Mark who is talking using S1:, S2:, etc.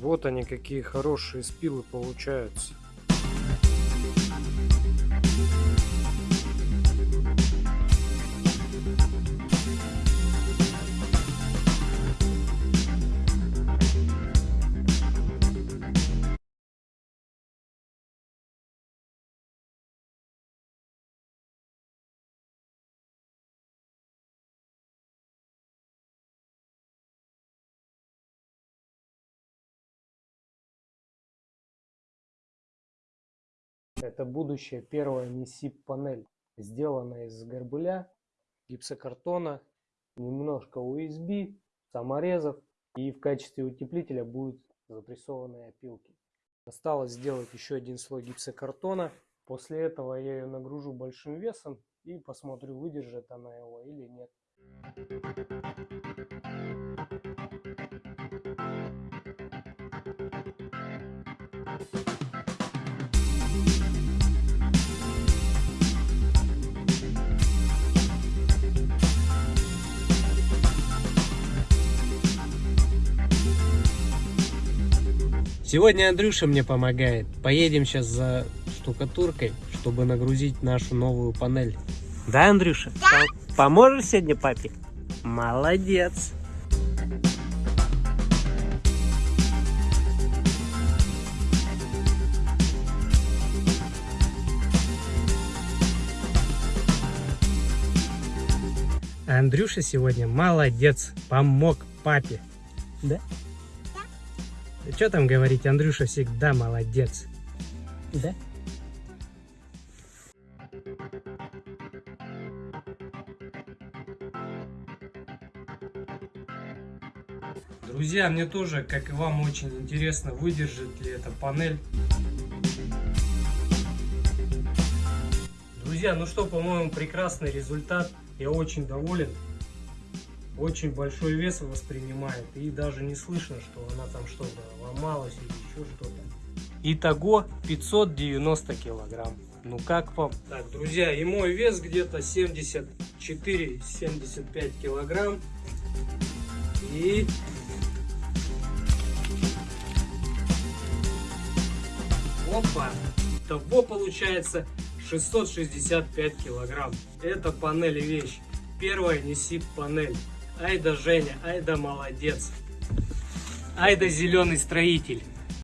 S1: Вот они какие хорошие спилы получаются. Это будущая первая NISIP панель, сделанная из горбыля, гипсокартона, немножко USB, саморезов и в качестве утеплителя будут запрессованные опилки. Осталось сделать еще один слой гипсокартона. После этого я ее нагружу большим весом и посмотрю, выдержит она его или нет.
S2: Сегодня Андрюша мне помогает. Поедем сейчас за штукатуркой, чтобы нагрузить нашу новую панель. Да, Андрюша? Да. Поможешь сегодня папе? Молодец. Андрюша сегодня молодец, помог папе. Да? Что там говорить, Андрюша всегда молодец. Да? Друзья, мне тоже, как и вам, очень интересно, выдержит ли эта панель. Друзья, ну что, по-моему, прекрасный результат. Я очень доволен очень большой вес воспринимает и даже не слышно, что она там что-то ломалась или еще что-то. Итого 590 килограмм. Ну как вам? Так, друзья, и мой вес где-то 74-75 килограмм. И Опа! Того получается 665 килограмм. Это панель вещь. Первая неси панель. Ай да Женя, ай да молодец. Ай да зеленый строитель.